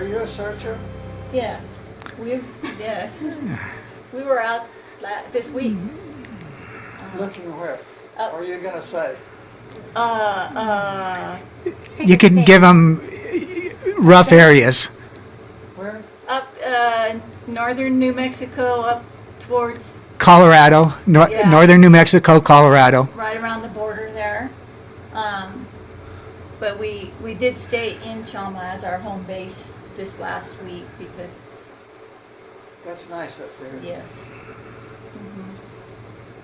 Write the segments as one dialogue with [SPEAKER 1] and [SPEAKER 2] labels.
[SPEAKER 1] Are you a searcher?
[SPEAKER 2] Yes, we, yes. We were out la- this week.
[SPEAKER 1] Looking where?
[SPEAKER 2] Uh,
[SPEAKER 1] Are you gonna say?
[SPEAKER 2] Uh, uh,
[SPEAKER 3] You can give them rough areas.
[SPEAKER 1] Where?
[SPEAKER 2] up, uh, northern New Mexico, up towards,
[SPEAKER 3] Colorado, nor-
[SPEAKER 2] Yeah.
[SPEAKER 3] northern New Mexico, Colorado.
[SPEAKER 2] right around the border there. Um, but we, we did stay in Chama as our home base this last week because it's,
[SPEAKER 1] That's nice up there.
[SPEAKER 2] yes. Mhm.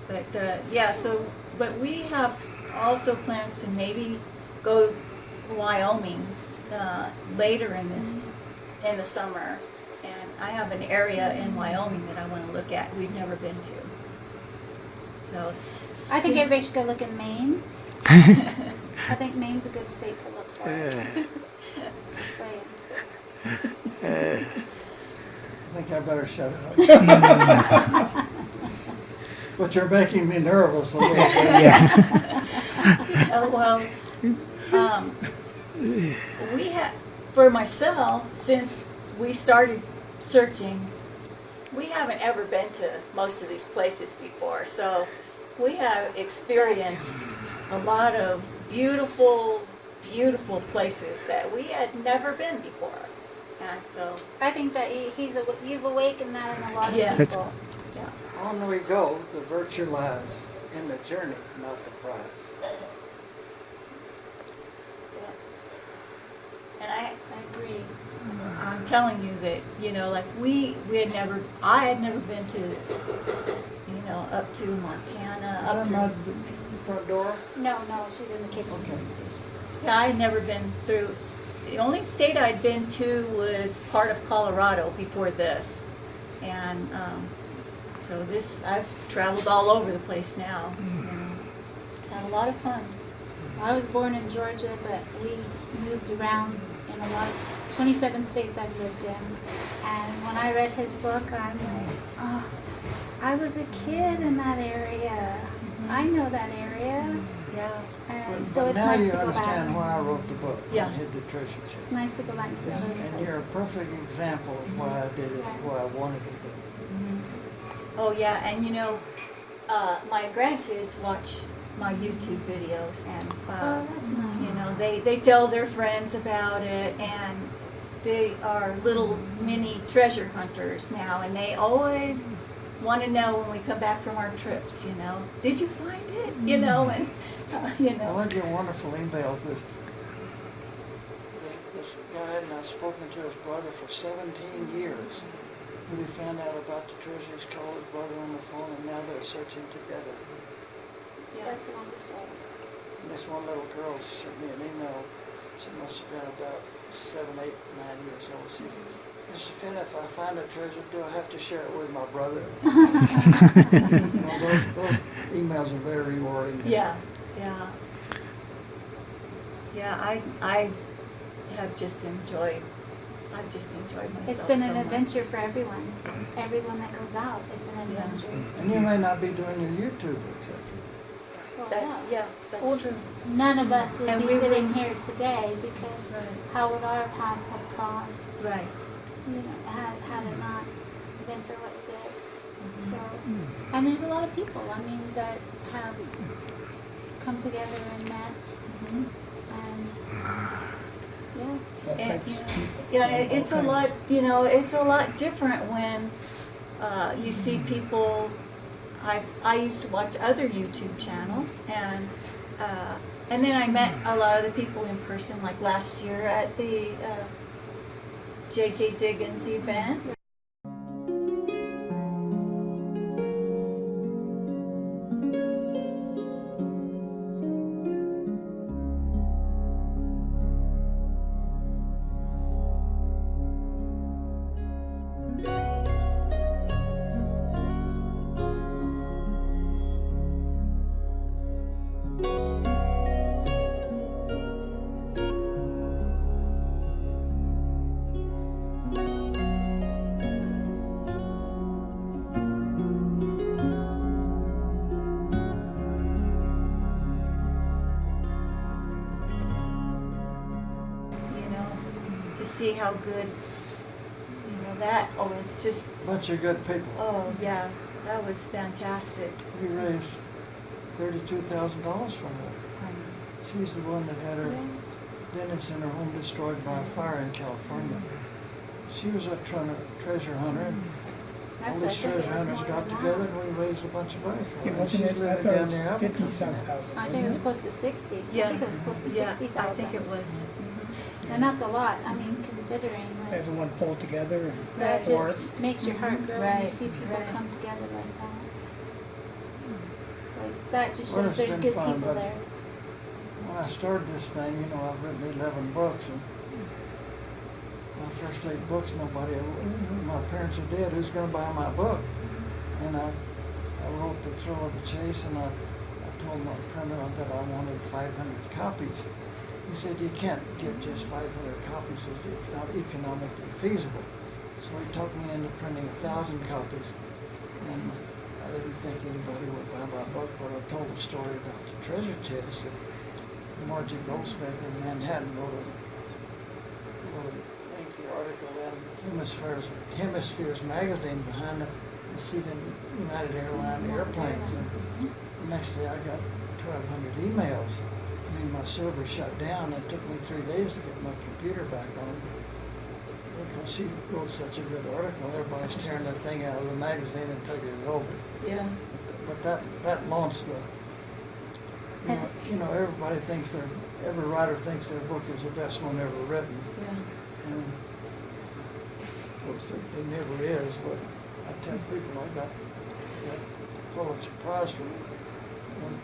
[SPEAKER 2] But, uh, yeah, so, but we have also plans to maybe go Wyoming, uh, later in this, in the summer. And I have an area in Wyoming that I wanna look at, we've never been to. So.
[SPEAKER 4] I think everybody should go look in Maine. I think Maine's a good state to look for it. Just saying.
[SPEAKER 1] I think I better shut up. But you're making me nervous a little bit.
[SPEAKER 2] Oh, well, um, we have, for myself, since we started searching, we haven't ever been to most of these places before, so we have experienced a lot of beautiful, beautiful places that we had never been before. And so,
[SPEAKER 4] I think that he, he's a, you've awakened that in a lot of
[SPEAKER 2] Yeah.
[SPEAKER 3] That's-
[SPEAKER 4] people.
[SPEAKER 2] yeah,
[SPEAKER 1] On we go, the virtue lies in the journey, not the prize.
[SPEAKER 2] yeah. And I,
[SPEAKER 4] I agree.
[SPEAKER 2] I'm telling you that, you know, like we, we had never, I had never been to, you know, up to Montana,
[SPEAKER 1] Is
[SPEAKER 2] up
[SPEAKER 1] that
[SPEAKER 2] to,
[SPEAKER 1] my front door?
[SPEAKER 4] No, no, she's in the kitchen.
[SPEAKER 1] Okay.
[SPEAKER 2] yeah, I had never been through, the only state I'd been to was part of Colorado before this. And, um, so this, I've traveled all over the place now, you had a lot of fun.
[SPEAKER 4] I was born in Georgia, but we moved around in a lot, 27 states I've lived in. And when I read his book, I'm like, oh, I was a kid in that area. I know that area.
[SPEAKER 2] Yeah,
[SPEAKER 4] And
[SPEAKER 1] But-
[SPEAKER 4] so
[SPEAKER 1] but
[SPEAKER 4] it's
[SPEAKER 1] now
[SPEAKER 4] nice
[SPEAKER 1] you
[SPEAKER 4] to go
[SPEAKER 1] understand
[SPEAKER 4] back.
[SPEAKER 1] why I wrote the book,
[SPEAKER 2] Yeah.
[SPEAKER 1] and hid the treasure chest.
[SPEAKER 4] It's
[SPEAKER 1] chest.
[SPEAKER 4] nice to go back and see all those
[SPEAKER 1] And you're a perfect example of why I did it, why I wanted to do it.
[SPEAKER 2] oh yeah, and you know, uh, my grandkids watch my YouTube videos and, uh,
[SPEAKER 4] Oh, that's nice.
[SPEAKER 2] You know, they, they tell their friends about it and they are little mini treasure hunters now and they always want to know when we come back from our trips, you know, did you find it? You hmm. know, and, uh, you
[SPEAKER 1] it. Well,
[SPEAKER 2] know,
[SPEAKER 1] I get wonderful emails. This, this guy had not spoken to his brother for 17 years. Mm-hmm. When he found out about the treasures, called his brother on the phone, and now they're searching together.
[SPEAKER 2] yeah,
[SPEAKER 4] That's wonderful.
[SPEAKER 1] And this one little girl sent me an email. She must have been about seven, eight, nine years old. She said, mm-hmm. Mr. Fenn, if I find a treasure, do I have to share it with my brother? You know, those, those emails are very rewarding.
[SPEAKER 2] yeah, yeah. Yeah, I, I have just enjoyed, I've just enjoyed myself
[SPEAKER 4] It's been
[SPEAKER 2] so
[SPEAKER 4] an
[SPEAKER 2] much.
[SPEAKER 4] adventure for everyone. Everyone that goes out, it's an
[SPEAKER 2] Yeah.
[SPEAKER 4] adventure.
[SPEAKER 1] And you may not be doing your YouTube, etc.
[SPEAKER 4] Well,
[SPEAKER 2] That,
[SPEAKER 4] no.
[SPEAKER 2] yeah, that's
[SPEAKER 4] Well,
[SPEAKER 2] true.
[SPEAKER 4] None of us would
[SPEAKER 2] And
[SPEAKER 4] be
[SPEAKER 2] we
[SPEAKER 4] sitting
[SPEAKER 2] would-
[SPEAKER 4] here today because
[SPEAKER 2] Right.
[SPEAKER 4] how would our paths have crossed?
[SPEAKER 2] Right.
[SPEAKER 4] You know, had, had it not been for what you did.
[SPEAKER 2] Mm-hmm.
[SPEAKER 4] So, and there's a lot of people, I mean, that have come together and met and, yeah.
[SPEAKER 1] That
[SPEAKER 2] And, you know. Yeah, it- it's a lot, you know, it's a lot different when uh, you see people. I I used to watch other YouTube channels, and uh, and then I met a lot of the people in person, like last year at the uh, JJ Diggins event. To see how good, you know, that oh, was just,
[SPEAKER 1] Bunch of good people.
[SPEAKER 2] oh, yeah, that was fantastic.
[SPEAKER 1] We raised thirty-two thousand dollars from her.
[SPEAKER 2] Um,
[SPEAKER 1] She's the one that had her business and her home destroyed by a fire in California. She was a tre- treasure hunter, and all
[SPEAKER 4] Actually, I
[SPEAKER 1] these
[SPEAKER 4] think it
[SPEAKER 1] treasure
[SPEAKER 4] was
[SPEAKER 1] hunters
[SPEAKER 4] more
[SPEAKER 1] got
[SPEAKER 4] than
[SPEAKER 1] together
[SPEAKER 4] that.
[SPEAKER 1] and we raised a bunch of money for her.
[SPEAKER 3] It wasn't
[SPEAKER 1] she's
[SPEAKER 3] it, I
[SPEAKER 1] living
[SPEAKER 3] thought it
[SPEAKER 1] down
[SPEAKER 3] was
[SPEAKER 1] there.
[SPEAKER 3] fifty some thousand,
[SPEAKER 4] I think
[SPEAKER 3] wasn't
[SPEAKER 4] it was
[SPEAKER 3] it?
[SPEAKER 4] close to sixty. I
[SPEAKER 2] Yeah.
[SPEAKER 4] think it was close to
[SPEAKER 2] Yeah,
[SPEAKER 4] sixty
[SPEAKER 2] I think it was.
[SPEAKER 4] And that's a lot, I mean, considering like,
[SPEAKER 3] Everyone pulled together and
[SPEAKER 4] that
[SPEAKER 3] forest.
[SPEAKER 4] just makes your heart grow when you
[SPEAKER 2] Right,
[SPEAKER 4] see people
[SPEAKER 2] right.
[SPEAKER 4] come together like that. Hmm. Like, that just
[SPEAKER 1] Well,
[SPEAKER 4] shows
[SPEAKER 1] it's
[SPEAKER 4] there's
[SPEAKER 1] been
[SPEAKER 4] good
[SPEAKER 1] fun,
[SPEAKER 4] people
[SPEAKER 1] but-
[SPEAKER 4] there.
[SPEAKER 1] When I started this thing, you know, I've written eleven books and my first eight books, nobody, my parents are dead, who's gonna buy my book? Mm-hmm. And I, I wrote The Thrill of the Chase and I, I told my printer that I wanted five hundred copies. He said, you can't get just five hundred copies, it's, it's not economically feasible. So he talked me into printing a thousand copies. And I didn't think anybody would buy my book, but I told a story about the treasure chest and Margie Goldsmith in Manhattan wrote a, wrote a lengthy article in Hemispheres, Hemispheres magazine behind the, seat in United Airlines airplanes. And the next day I got twelve hundred emails. I mean, my server shut down. It took me three days to get my computer back on. Because she wrote such a good article, everybody's tearing that thing out of the magazine and taking it over.
[SPEAKER 2] Yeah,
[SPEAKER 1] But that, that launched the, you know, you know, everybody thinks their, every writer thinks their book is the best one ever written.
[SPEAKER 2] yeah.
[SPEAKER 1] And of course, it, it never is, but I tell people I got that Pulitzer Prize for one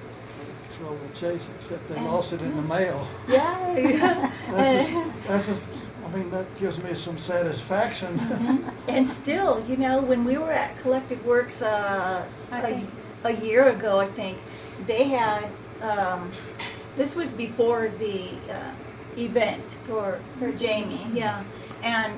[SPEAKER 1] for Thrill of the Chase, except they
[SPEAKER 2] And
[SPEAKER 1] lost it in the mail.
[SPEAKER 2] Yeah, yeah.
[SPEAKER 1] That's just, that's just, I mean, that gives me some satisfaction.
[SPEAKER 2] And still, you know, when we were at Collected Works uh,
[SPEAKER 4] I
[SPEAKER 2] a,
[SPEAKER 4] think-
[SPEAKER 2] a year ago, I think, they had, um, this was before the uh, event for, for Jamie, yeah. And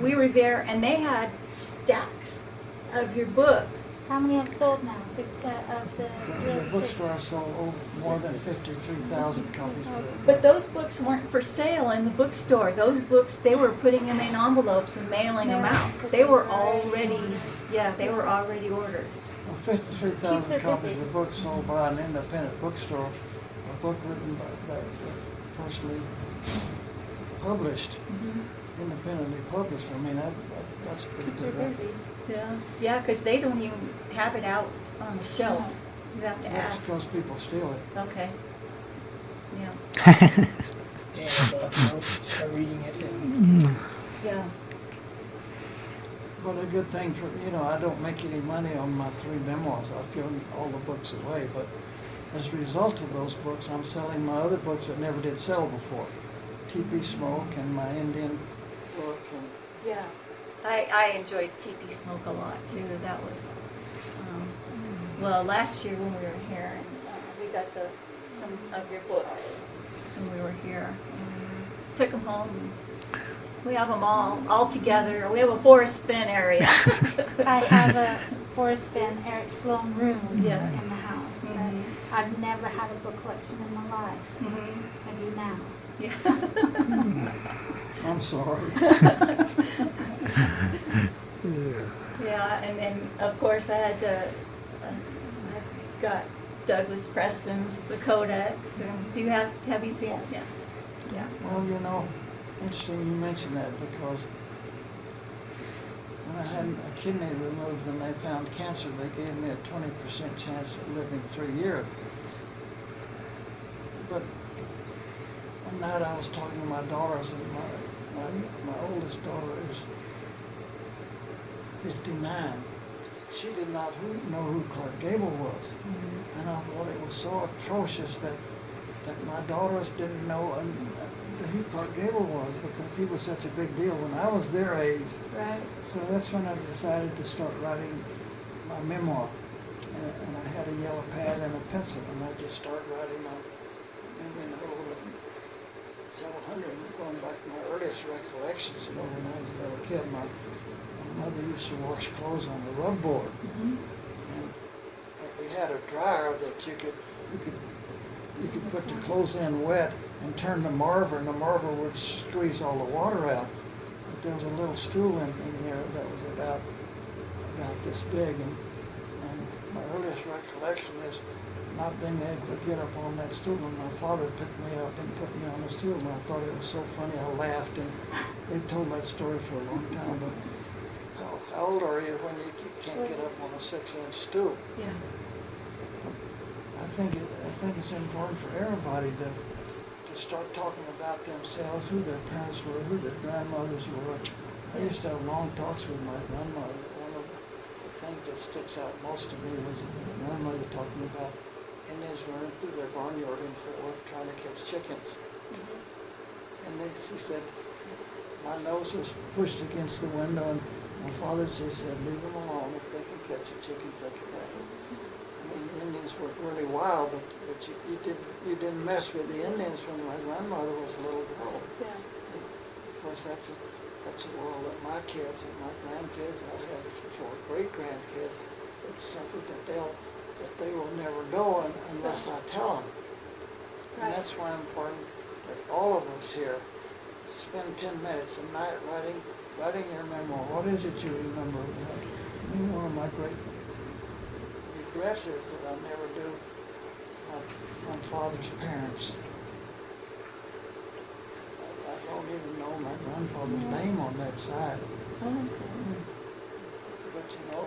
[SPEAKER 2] we were there and they had stacks of your books.
[SPEAKER 4] How many have sold now, Fif- uh, of the?
[SPEAKER 1] books, The bookstore sold over more than fifty-three thousand copies.
[SPEAKER 2] But those books weren't for sale in the bookstore. Those books, they were putting them in envelopes and mailing them out. They
[SPEAKER 4] they
[SPEAKER 2] were
[SPEAKER 4] were already
[SPEAKER 2] already, yeah, they were already ordered.
[SPEAKER 1] Well, fifty-three
[SPEAKER 4] her
[SPEAKER 1] thousand copies
[SPEAKER 4] busy.
[SPEAKER 1] of books sold by an independent bookstore, a book written by, that was firstly published, independently published, I mean, that, that's, that's pretty
[SPEAKER 4] Keeps her
[SPEAKER 1] good. record.
[SPEAKER 4] busy.
[SPEAKER 2] Yeah, yeah, because they don't even have it out on the shelf. You have to
[SPEAKER 1] That's
[SPEAKER 2] ask.
[SPEAKER 1] because people steal it.
[SPEAKER 2] Okay. Yeah,
[SPEAKER 3] Yeah, but notes, start reading it and
[SPEAKER 2] yeah.
[SPEAKER 1] But a good thing for, you know, I don't make any money on my three memoirs, I've given all the books away, but as a result of those books, I'm selling my other books that never did sell before. TP Smoke and my Indian book and
[SPEAKER 2] Yeah, I, I enjoyed TP Smoke a lot too. That was, um, well, last year when we were here, and uh, we got the some of your books when we were here. And took them home. And we have them all all together. We have a Forrest Fenn area.
[SPEAKER 4] I have a Forrest Fenn Eric Sloane room
[SPEAKER 2] Yeah.
[SPEAKER 4] in the house
[SPEAKER 2] Mhm.
[SPEAKER 4] that I've never had a book collection in my life.
[SPEAKER 2] Mhm.
[SPEAKER 4] I do now.
[SPEAKER 2] Yeah.
[SPEAKER 1] I'm sorry.
[SPEAKER 2] Yeah, yeah, and then of course I had the, uh, I got Douglas Preston's The Codex. And do you have have you seen it?
[SPEAKER 4] Yes.
[SPEAKER 2] Yeah. Yeah.
[SPEAKER 1] Well, you know, interesting you mention that because when I had a kidney removed and they found cancer, they gave me a twenty percent chance of living three years. But one night I was talking to my daughters and my, my, my oldest daughter is fifty-nine. She did not who, know who Clark Gable was. And I thought it was so atrocious that, that my daughters didn't know um, who Clark Gable was because he was such a big deal when I was their age.
[SPEAKER 2] Right.
[SPEAKER 1] So that's when I decided to start writing my memoir. And, and I had a yellow pad and a pencil, and I just started writing my, and you know, several hundred, going back to my earliest recollections, you know, when I was a little kid, my, my mother used to wash clothes on the rub board.
[SPEAKER 2] Mhm.
[SPEAKER 1] And we had a dryer that you could, you could, you could put the clothes in wet and turn the marver, and the marver would squeeze all the water out. But there was a little stool in, in here that was about, about this big, and my earliest recollection is not being able to get up on that stool, and my father picked me up and put me on the stool, and I thought it was so funny, I laughed, and they told that story for a long time, but how, how old are you when you can't get up on a six-inch stool?
[SPEAKER 2] Yeah.
[SPEAKER 1] I think it, I think it's important for everybody to, to start talking about themselves, who their parents were, who their grandmothers were. I used to have long talks with my grandmother. One of the things that sticks out most to me was my grandmother talking about Indians running through their barnyard in Fort Worth trying to catch chickens. Mm-hmm. And they, she said, my nose was pushed against the window and my father just said, leave them alone. If they can catch the chickens, they can have them. I mean, the Indians were really wild, but, but you, you didn't, you didn't mess with the Indians when my grandmother was a little girl.
[SPEAKER 2] Yeah.
[SPEAKER 1] And of course, that's a, that's a world that my kids and my grandkids, and I have four great grandkids, it's something that they'll, that they will never know unless I tell them. And that's why it's important that all of us here spend ten minutes a night writing, writing your memoir. What is it you remember? You know, I mean, one of my great regrets is that I never do my, my father's parents. I, I don't even my grandfather's name on that side.
[SPEAKER 2] Oh.
[SPEAKER 1] But you know,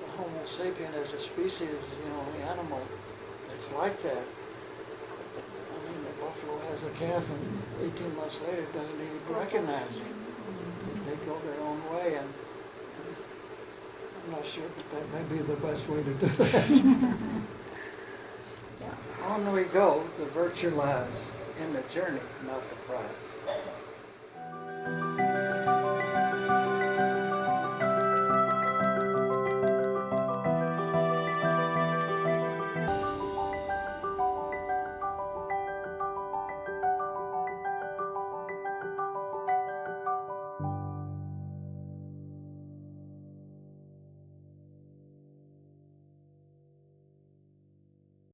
[SPEAKER 1] the Homo sapien as a species is the only animal that's like that. I mean, the buffalo has a calf and eighteen months later doesn't even recognize him. They go their own way and, and I'm not sure that that may be the best way to do that.
[SPEAKER 2] Yeah.
[SPEAKER 1] On we go, the virtue lies in the journey, not the prize.